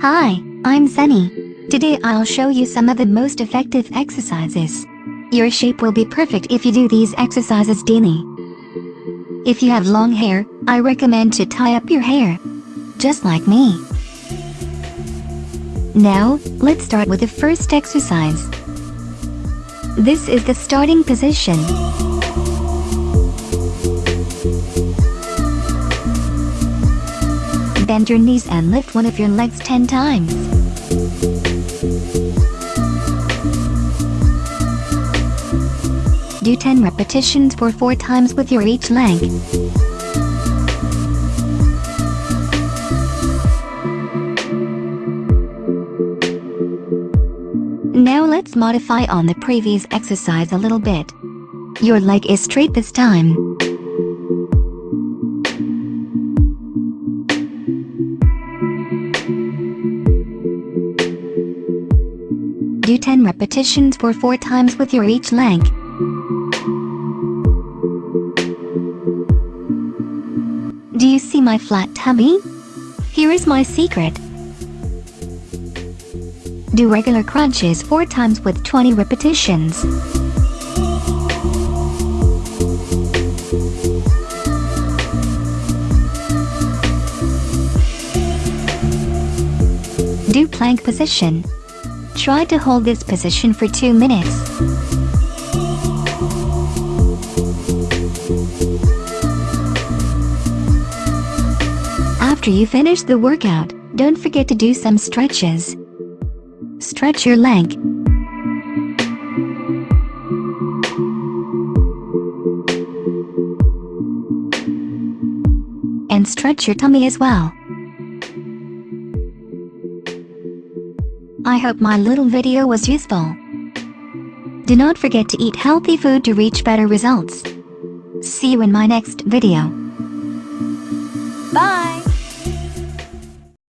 Hi, I'm Sunny. Today I'll show you some of the most effective exercises. Your shape will be perfect if you do these exercises daily. If you have long hair, I recommend to tie up your hair. Just like me. Now, let's start with the first exercise. This is the starting position. Bend your knees and lift one of your legs 10 times. Do 10 repetitions for 4 times with your each leg. Now let's modify on the previous exercise a little bit. Your leg is straight this time. Do 10 repetitions for 4 times with your each leg. Do you see my flat tummy? Here is my secret. Do regular crunches 4 times with 20 repetitions. Do plank position. Try to hold this position for 2 minutes. After you finish the workout, don't forget to do some stretches. Stretch your leg. And stretch your tummy as well. I hope my little video was useful. Do not forget to eat healthy food to reach better results. See you in my next video. Bye!